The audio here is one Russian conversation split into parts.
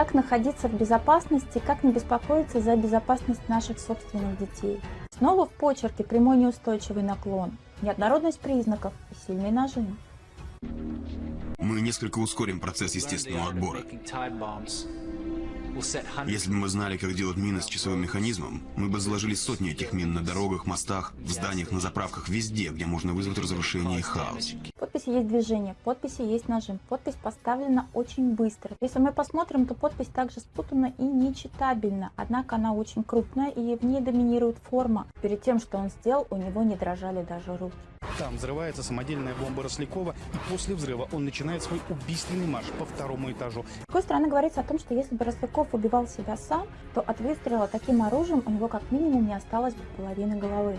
Как находиться в безопасности, как не беспокоиться за безопасность наших собственных детей. Снова в почерке прямой неустойчивый наклон, неоднородность признаков и сильный нажим. Мы несколько ускорим процесс естественного отбора. Если бы мы знали, как делать мины с часовым механизмом, мы бы заложили сотни этих мин на дорогах, мостах, в зданиях, на заправках, везде, где можно вызвать разрушение и хаос. Подписи есть движение, подписи есть нажим, подпись поставлена очень быстро. Если мы посмотрим, то подпись также спутана и нечитабельна, однако она очень крупная и в ней доминирует форма. Перед тем, что он сделал, у него не дрожали даже руки. Там взрывается самодельная бомба Рослякова, и после взрыва он начинает свой убийственный марш по второму этажу. С другой стороны, говорится о том, что если бы Росляков убивал себя сам, то от выстрела таким оружием у него как минимум не осталось бы половины головы.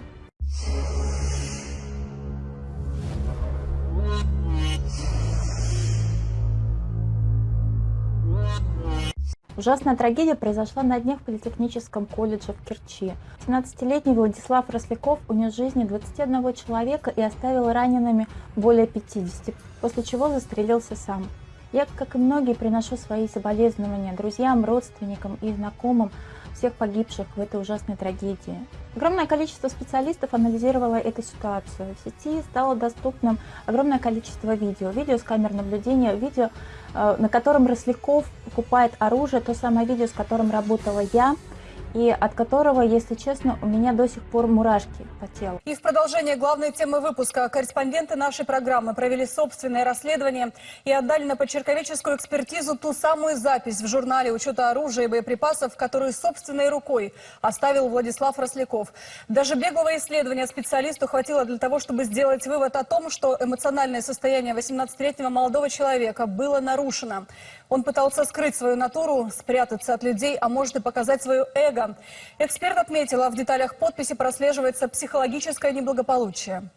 Ужасная трагедия произошла на днях в Политехническом колледже в Керчи. 17-летний Владислав Росляков унес жизни 21 человека и оставил ранеными более 50, после чего застрелился сам. Я, как и многие, приношу свои соболезнования друзьям, родственникам и знакомым всех погибших в этой ужасной трагедии. Огромное количество специалистов анализировало эту ситуацию. В сети стало доступным огромное количество видео. Видео с камер наблюдения, видео, э, на котором Росляков покупает оружие, то самое видео, с которым работала я – и от которого, если честно, у меня до сих пор мурашки по телу. И в продолжение главной темы выпуска корреспонденты нашей программы провели собственное расследование и отдали на почерковеческую экспертизу ту самую запись в журнале учета оружия и боеприпасов, которую собственной рукой оставил Владислав Росляков. Даже беглого исследования специалисту хватило для того, чтобы сделать вывод о том, что эмоциональное состояние 18-летнего молодого человека было нарушено. Он пытался скрыть свою натуру, спрятаться от людей, а может и показать свое эго. Эксперт отметила, в деталях подписи прослеживается психологическое неблагополучие.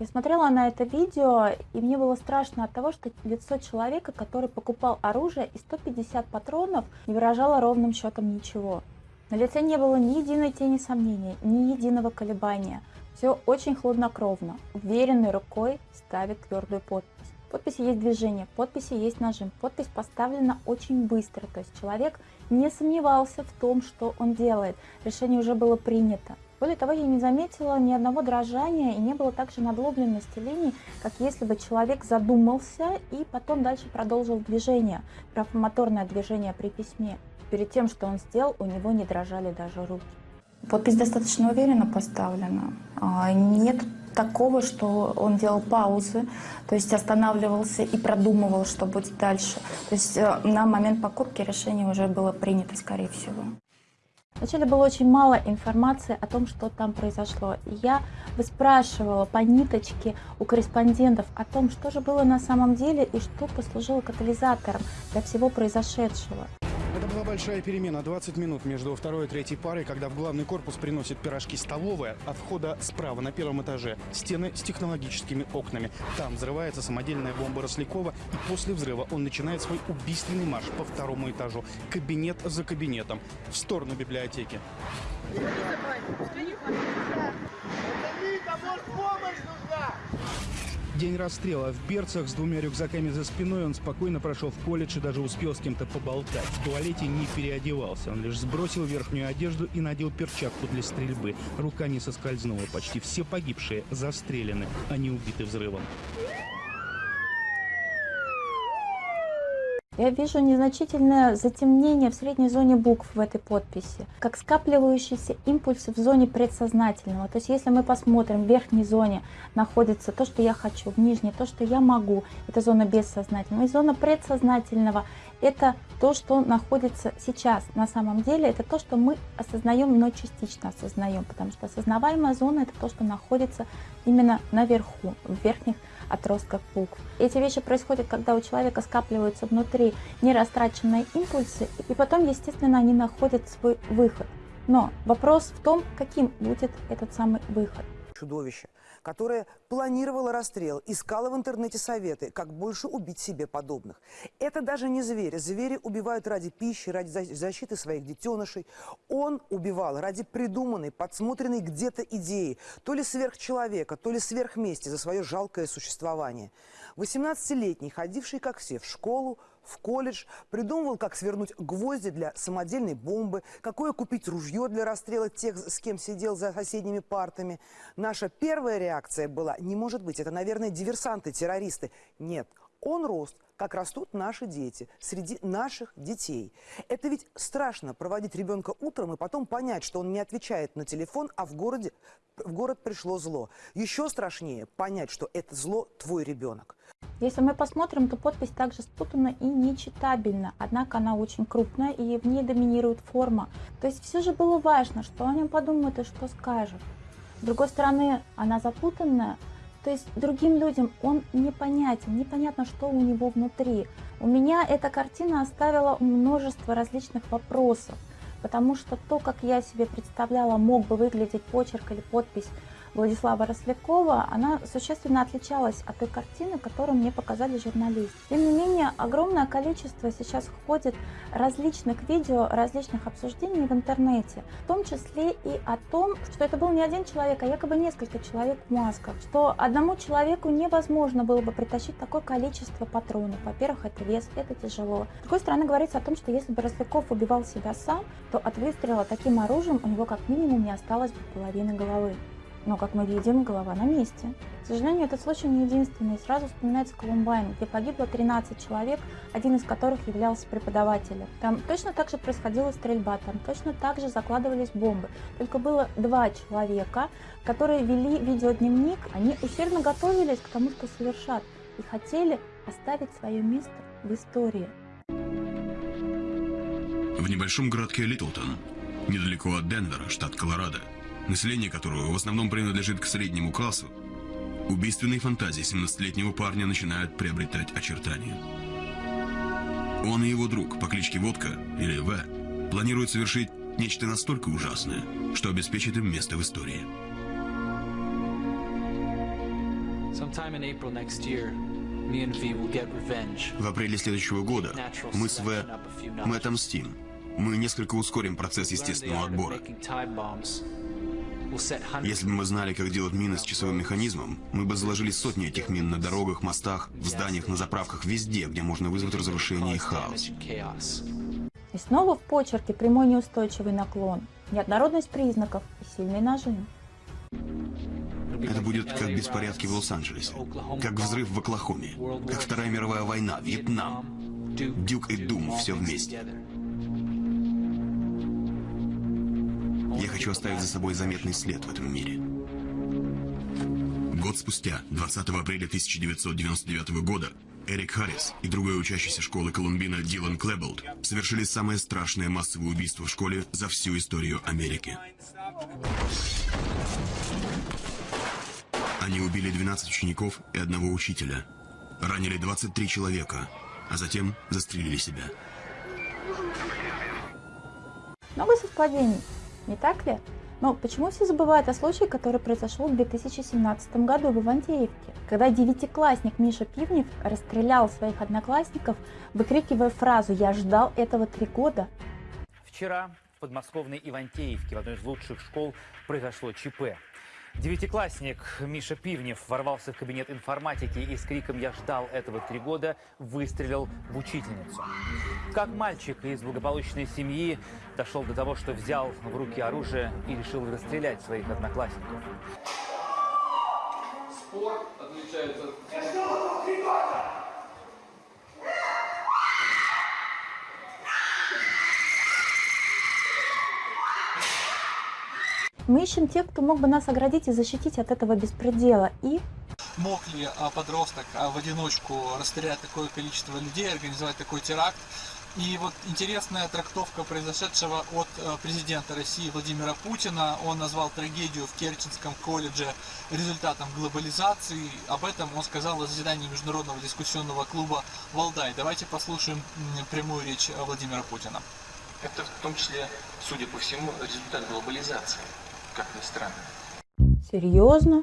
Я смотрела на это видео, и мне было страшно от того, что лицо человека, который покупал оружие и 150 патронов, не выражало ровным счетом ничего. На лице не было ни единой тени сомнения, ни единого колебания. Все очень хладнокровно, уверенной рукой ставит твердую подпись подписи есть движение, подписи есть нажим. Подпись поставлена очень быстро, то есть человек не сомневался в том, что он делает. Решение уже было принято. Более того, я не заметила ни одного дрожания и не было также надлобленности линий, как если бы человек задумался и потом дальше продолжил движение, графомоторное движение при письме. Перед тем, что он сделал, у него не дрожали даже руки. Подпись достаточно уверенно поставлена. А, нет такого, что он делал паузы, то есть останавливался и продумывал, что будет дальше. То есть э, на момент покупки решение уже было принято, скорее всего. Вначале было очень мало информации о том, что там произошло. Я выспрашивала по ниточке у корреспондентов о том, что же было на самом деле и что послужило катализатором для всего произошедшего. Большая перемена. 20 минут между второй и третьей парой, когда в главный корпус приносят пирожки столовая, от входа справа на первом этаже стены с технологическими окнами. Там взрывается самодельная бомба Рослякова, и после взрыва он начинает свой убийственный марш по второму этажу, кабинет за кабинетом, в сторону библиотеки. День расстрела в Берцах с двумя рюкзаками за спиной он спокойно прошел в колледж и даже успел с кем-то поболтать. В туалете не переодевался, он лишь сбросил верхнюю одежду и надел перчатку для стрельбы. Рука не соскользнула, почти все погибшие застрелены, а не убиты взрывом. Я вижу незначительное затемнение в средней зоне букв в этой подписи, как скапливающиеся импульсы в зоне предсознательного. То есть если мы посмотрим, в верхней зоне находится то, что я хочу, в нижней то, что я могу, это зона бессознательного. И зона предсознательного – это то, что находится сейчас. На самом деле это то, что мы осознаем, но частично осознаем, потому что осознаваемая зона – это то, что находится именно наверху, в верхних отростках букв. Эти вещи происходят, когда у человека скапливаются внутри нерастраченные импульсы, и потом, естественно, они находят свой выход. Но вопрос в том, каким будет этот самый выход. Чудовище которая планировала расстрел, искала в интернете советы, как больше убить себе подобных. Это даже не звери. Звери убивают ради пищи, ради защиты своих детенышей. Он убивал ради придуманной, подсмотренной где-то идеи, то ли сверхчеловека, то ли сверхмести за свое жалкое существование. 18-летний, ходивший, как все, в школу, в колледж, придумывал, как свернуть гвозди для самодельной бомбы, какое купить ружье для расстрела тех, с кем сидел за соседними партами. Наша первая реакция была, не может быть, это, наверное, диверсанты, террористы. Нет, он рос, как растут наши дети, среди наших детей. Это ведь страшно проводить ребенка утром и потом понять, что он не отвечает на телефон, а в, городе, в город пришло зло. Еще страшнее понять, что это зло твой ребенок. Если мы посмотрим, то подпись также спутана и нечитабельна, однако она очень крупная и в ней доминирует форма. То есть все же было важно, что о нем подумают и что скажут. С другой стороны, она запутанная, то есть другим людям он непонятен, непонятно, что у него внутри. У меня эта картина оставила множество различных вопросов, потому что то, как я себе представляла, мог бы выглядеть почерк или подпись Владислава Рослякова, она существенно отличалась от той картины, которую мне показали журналисты. Тем не менее, огромное количество сейчас ходит различных видео, различных обсуждений в интернете, в том числе и о том, что это был не один человек, а якобы несколько человек в масках, что одному человеку невозможно было бы притащить такое количество патронов. Во-первых, это вес, это тяжело. С другой стороны, говорится о том, что если бы Росляков убивал себя сам, то от выстрела таким оружием у него как минимум не осталось бы половины головы. Но, как мы видим, голова на месте. К сожалению, этот случай не единственный. Сразу вспоминается Колумбайн, где погибло 13 человек, один из которых являлся преподавателем. Там точно так же происходила стрельба, там точно так же закладывались бомбы. Только было два человека, которые вели видеодневник, они усердно готовились к тому, что совершат, и хотели оставить свое место в истории. В небольшом городке Литлтон, недалеко от Денвера, штат Колорадо, население которого в основном принадлежит к среднему классу, убийственные фантазии 17-летнего парня начинают приобретать очертания. Он и его друг по кличке Водка, или В, планируют совершить нечто настолько ужасное, что обеспечит им место в истории. В апреле следующего года мы с В, мы отомстим. Мы несколько ускорим процесс естественного отбора. Если бы мы знали, как делать мины с часовым механизмом, мы бы заложили сотни этих мин на дорогах, мостах, в зданиях, на заправках, везде, где можно вызвать разрушение и хаос. И снова в почерке прямой неустойчивый наклон, неоднородность признаков и сильный нажим. Это будет как беспорядки в Лос-Анджелесе, как взрыв в Оклахоме, как Вторая мировая война, Вьетнам, Дюк и Дум все вместе. Я хочу оставить за собой заметный след в этом мире. Год спустя, 20 апреля 1999 года, Эрик Харрис и другой учащийся школы Колумбина Дилан Клэбболд совершили самое страшное массовое убийство в школе за всю историю Америки. Они убили 12 учеников и одного учителя, ранили 23 человека, а затем застрелили себя. Много совпадений. Не так ли? Но почему все забывают о случае, который произошел в 2017 году в Ивантеевке, когда девятиклассник Миша Пивнев расстрелял своих одноклассников, выкрикивая фразу «Я ждал этого три года». Вчера в подмосковной Ивантеевке, в одной из лучших школ, произошло ЧП. Девятиклассник Миша Пивнев ворвался в кабинет информатики и с криком «Я ждал этого три года» выстрелил в учительницу. Как мальчик из благополучной семьи дошел до того, что взял в руки оружие и решил расстрелять своих одноклассников. Спорт отличается Мы ищем тех, кто мог бы нас оградить и защитить от этого беспредела. И мог ли а, подросток а, в одиночку расстрелять такое количество людей, организовать такой теракт. И вот интересная трактовка произошедшего от а, президента России Владимира Путина. Он назвал трагедию в Керченском колледже результатом глобализации. Об этом он сказал на заседании Международного дискуссионного клуба «Валдай». Давайте послушаем прямую речь Владимира Путина. Это в том числе, судя по всему, результат глобализации как ни странно. Серьезно?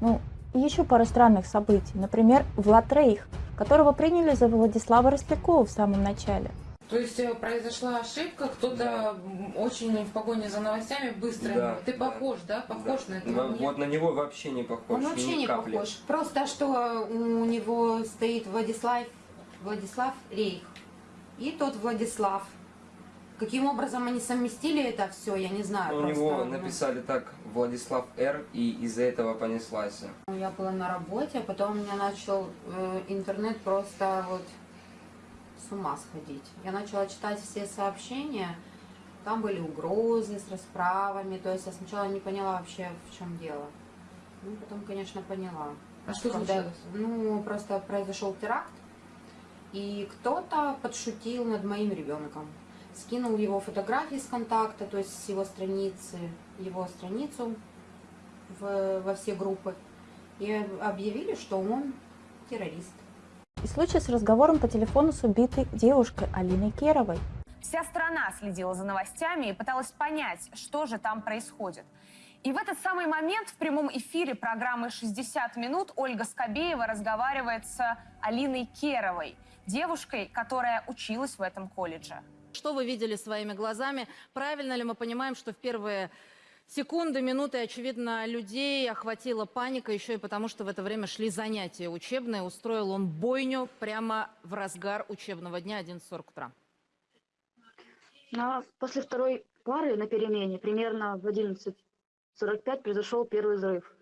Ну, и еще пара странных событий. Например, Влад Рейх, которого приняли за Владислава Рослякова в самом начале. То есть э, произошла ошибка, кто-то очень в погоне за новостями быстро. Да, Ты да. похож, да? Похож на этого? Нет? Вот на него вообще не похож. Он вообще не капли. похож. Просто что у него стоит Владислав, Владислав Рейх и тот Владислав. Каким образом они совместили это все, я не знаю. У просто, него ну, написали так Владислав Р, и из-за этого понеслась. Я была на работе, а потом у меня начал э, интернет просто вот с ума сходить. Я начала читать все сообщения, там были угрозы с расправами, то есть я сначала не поняла вообще, в чем дело. Ну, потом, конечно, поняла. А что случилось? Ну, просто произошел теракт, и кто-то подшутил над моим ребенком. Скинул его фотографии с контакта, то есть с его страницы, его страницу в- во все группы. И объявили, что он террорист. И случай с разговором по телефону с убитой девушкой Алиной Керовой. Вся страна следила за новостями и пыталась понять, что же там происходит. И в этот самый момент в прямом эфире программы «60 минут» Ольга Скобеева разговаривает с Алиной Керовой, девушкой, которая училась в этом колледже. Что вы видели своими глазами? Правильно ли мы понимаем, что в первые секунды, минуты, очевидно, людей охватила паника еще и потому, что в это время шли занятия учебные. Устроил он бойню прямо в разгар учебного дня 11.40 утра. На, после второй пары на перемене, примерно в 11.45, произошел первый взрыв.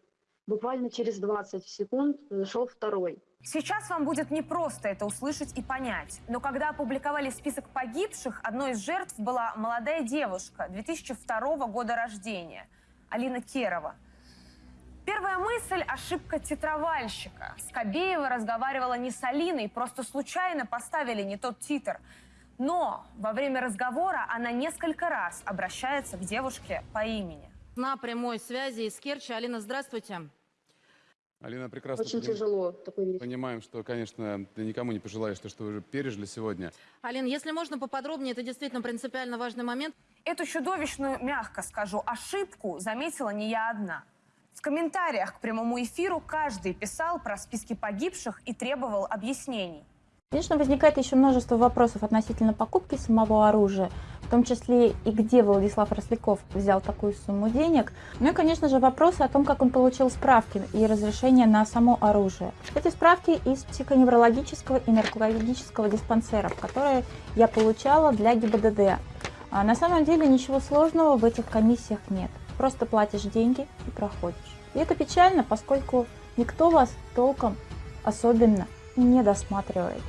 Буквально через 20 секунд произошел второй. Сейчас вам будет непросто это услышать и понять. Но когда опубликовали список погибших, одной из жертв была молодая девушка 2002 года рождения, Алина Керова. Первая мысль – ошибка титровальщика. Скобеева разговаривала не с Алиной, просто случайно поставили не тот титр. Но во время разговора она несколько раз обращается к девушке по имени. На прямой связи из Керчи. Алина, здравствуйте. Алина, прекрасно Очень поним- тяжело такой вещь. понимаем, что, конечно, ты никому не пожелаешь то, что вы уже пережили сегодня. Алин, если можно поподробнее, это действительно принципиально важный момент. Эту чудовищную, мягко скажу, ошибку заметила не я одна. В комментариях к прямому эфиру каждый писал про списки погибших и требовал объяснений. Конечно, возникает еще множество вопросов относительно покупки самого оружия, в том числе и где Владислав Росляков взял такую сумму денег. Ну и, конечно же, вопросы о том, как он получил справки и разрешение на само оружие. Эти справки из психоневрологического и наркологического диспансеров, которые я получала для ГИБДД. А на самом деле ничего сложного в этих комиссиях нет. Просто платишь деньги и проходишь. И это печально, поскольку никто вас толком особенно не досматривает.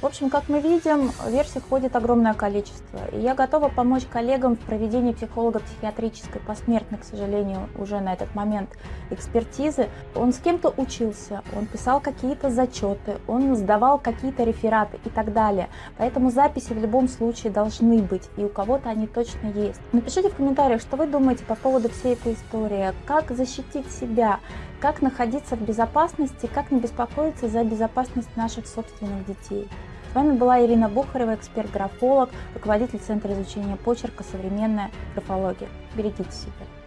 В общем, как мы видим, версий ходит огромное количество. И я готова помочь коллегам в проведении психолого-психиатрической посмертной, к сожалению, уже на этот момент экспертизы. Он с кем-то учился, он писал какие-то зачеты, он сдавал какие-то рефераты и так далее. Поэтому записи в любом случае должны быть, и у кого-то они точно есть. Напишите в комментариях, что вы думаете по поводу всей этой истории, как защитить себя, как находиться в безопасности, как не беспокоиться за безопасность наших собственных детей. С вами была Ирина Бухарева, эксперт-графолог, руководитель Центра изучения почерка «Современная графология». Берегите себя.